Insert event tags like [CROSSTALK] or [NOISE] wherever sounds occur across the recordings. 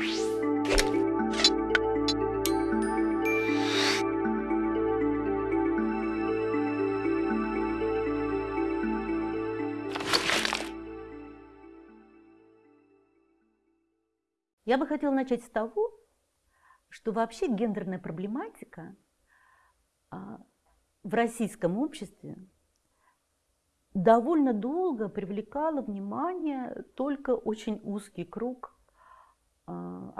Я бы хотела начать с того, что вообще гендерная проблематика а, в российском обществе довольно долго привлекала внимание только очень узкий круг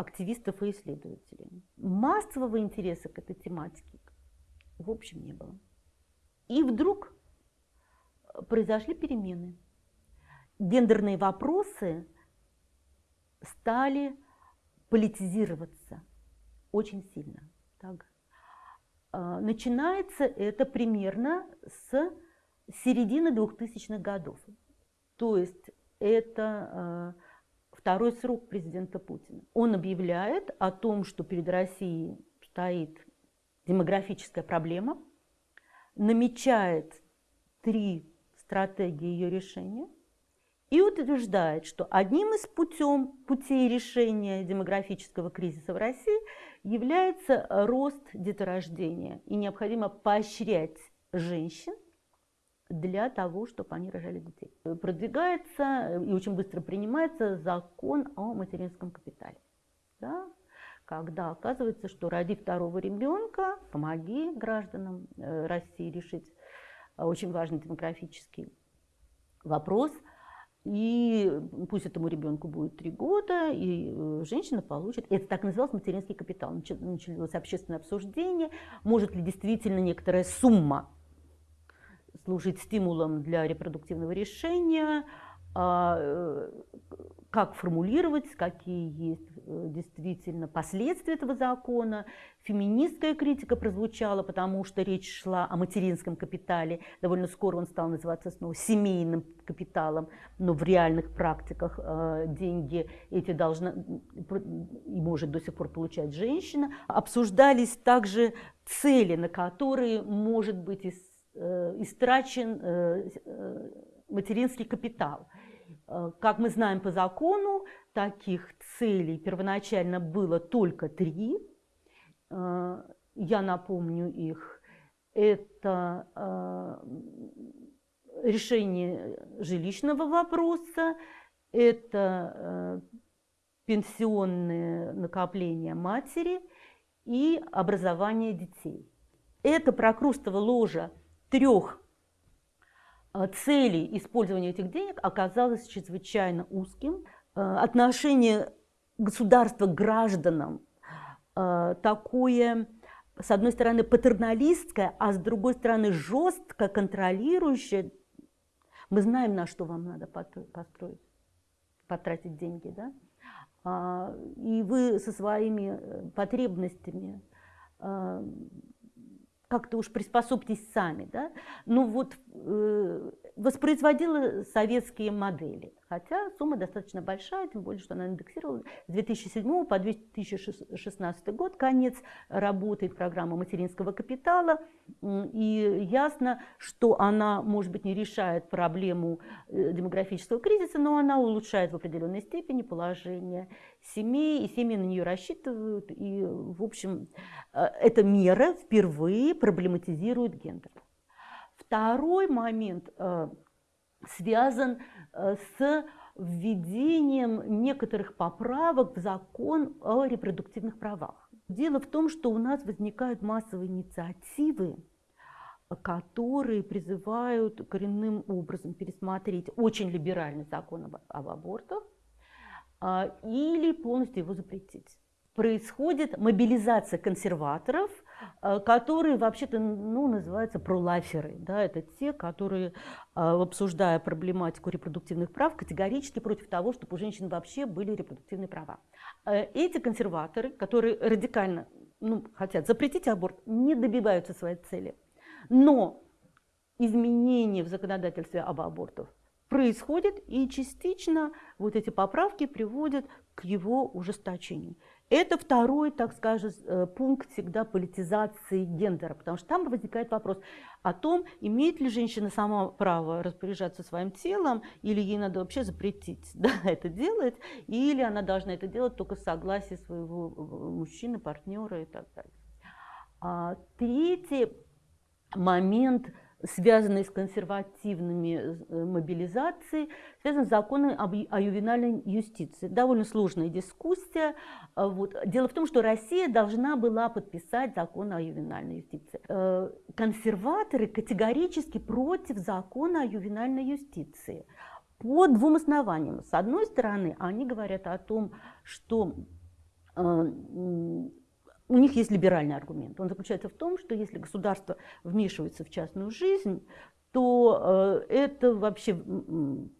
активистов и исследователей. Массового интереса к этой тематике в общем не было. И вдруг произошли перемены. Гендерные вопросы стали политизироваться очень сильно. Так. А, начинается это примерно с середины 2000-х годов. То есть это а, второй срок президента Путина. Он объявляет о том, что перед Россией стоит демографическая проблема, намечает три стратегии ее решения – и утверждает, что одним из путем, путей решения демографического кризиса в России является рост деторождения. И необходимо поощрять женщин для того, чтобы они рожали детей. Продвигается и очень быстро принимается закон о материнском капитале. Да? Когда оказывается, что ради второго ребенка помоги гражданам э, России решить очень важный демографический вопрос – и пусть этому ребенку будет три года, и э, женщина получит, это так назывался материнский капитал, началось общественное обсуждение, может ли действительно некоторая сумма служить стимулом для репродуктивного решения, а, э, как формулировать, какие есть э, действительно последствия этого закона. Феминистская критика прозвучала, потому что речь шла о материнском капитале. Довольно скоро он стал называться снова семейным капиталом, но в реальных практиках э, деньги эти должна и может до сих пор получать женщина. Обсуждались также цели, на которые может быть истрачен материнский капитал. Э, как мы знаем по закону, таких целей первоначально было только три. Э, я напомню их. Это э, решение жилищного вопроса, это пенсионные накопления матери и образование детей. Это прокрустово ложа трех Э, цели использования этих денег оказалось чрезвычайно узким. Э, отношение государства к гражданам э, такое, с одной стороны, патерналистское, а с другой стороны, жестко контролирующее. Мы знаем, на что вам надо построить, потратить деньги, да? А, и вы со своими потребностями как-то уж приспособьтесь сами, да, ну вот э, воспроизводила советские модели, хотя сумма достаточно большая, тем более, что она индексировала с 2007 по 2016 год, конец работает программа материнского капитала, и ясно, что она, может быть, не решает проблему э, демографического кризиса, но она улучшает в определенной степени положение семей, и семьи на нее рассчитывают, и, в общем, э, эта мера впервые проблематизирует гендер. Второй момент э, связан э, с введением некоторых поправок в закон о репродуктивных правах. Дело в том, что у нас возникают массовые инициативы, которые призывают коренным образом пересмотреть очень либеральный закон об, об абортах, а, или полностью его запретить. Происходит мобилизация консерваторов, которые вообще-то ну, называются пролаферы. Да, это те, которые, а, обсуждая проблематику репродуктивных прав, категорически против того, чтобы у женщин вообще были репродуктивные права. Эти консерваторы, которые радикально ну, хотят запретить аборт, не добиваются своей цели. Но изменения в законодательстве об абортах происходит, и частично вот эти поправки приводят к его ужесточению. Это второй, так скажем, э, пункт всегда политизации гендера, потому что там возникает вопрос о том, имеет ли женщина сама право распоряжаться своим телом, или ей надо вообще запретить [LAUGHS] да, это делать, или она должна это делать только с согласия своего э, мужчины, партнера и так далее. А третий момент – связанные с консервативными э, мобилизацией, связан с законом о ювенальной юстиции. Довольно сложная дискуссия. А вот. Дело в том, что Россия должна была подписать закон о ювенальной юстиции. Э, консерваторы категорически против закона о ювенальной юстиции. По двум основаниям. С одной стороны, они говорят о том, что э, у них есть либеральный аргумент. Он заключается в том, что если государство вмешивается в частную жизнь, то э, это вообще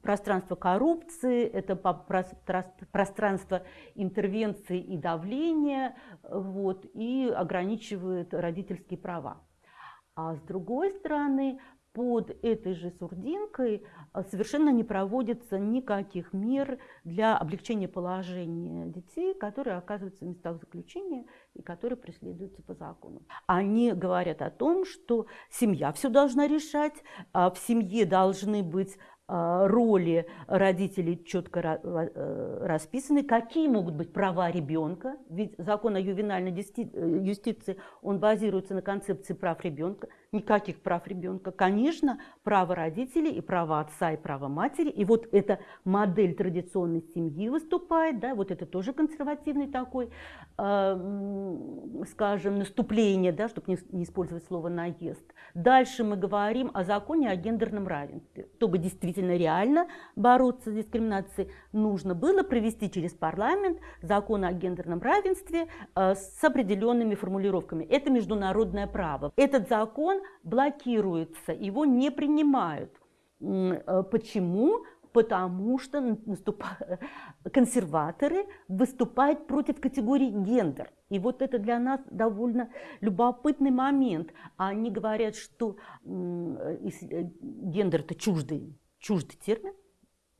пространство коррупции, это пространство интервенции и давления, вот, и ограничивает родительские права. А с другой стороны, под этой же сурдинкой а, совершенно не проводится никаких мер для облегчения положения детей, которые оказываются в местах заключения и которые преследуются по закону. Они говорят о том, что семья все должна решать, а в семье должны быть роли родителей четко э, расписаны, какие могут быть права ребенка, ведь закон о ювенальной э, юстиции, он базируется на концепции прав ребенка, никаких прав ребенка, конечно, право родителей и право отца и право матери, и вот эта модель традиционной семьи выступает, да, вот это тоже консервативный такой, скажем, наступление, да, чтобы не, использовать слово наезд. Дальше мы говорим о законе о гендерном равенстве, чтобы действительно реально бороться с дискриминацией, нужно было провести через парламент закон о гендерном равенстве э, с определенными формулировками. Это международное право. Этот закон блокируется, его не принимают. Э, почему? Потому что [LAUGHS] консерваторы выступают против категории гендер. И вот это для нас довольно любопытный момент. Они говорят, что э, гендер это чуждый чуждый термин,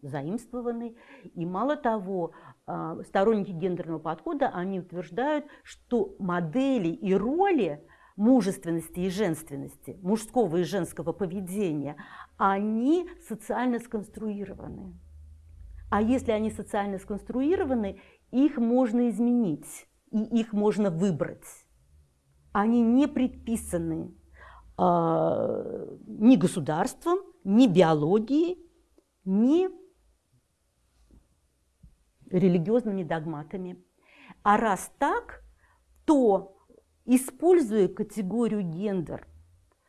заимствованный. И мало того, а, сторонники гендерного подхода, они утверждают, что модели и роли мужественности и женственности, мужского и женского поведения, они социально сконструированы. А если они социально сконструированы, их можно изменить, и их можно выбрать. Они не предписаны э, ни государством, ни биологией, ни религиозными догматами. А раз так, то, используя категорию гендер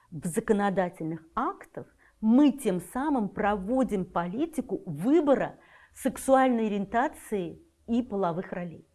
в законодательных актах, мы тем самым проводим политику выбора сексуальной ориентации и половых ролей.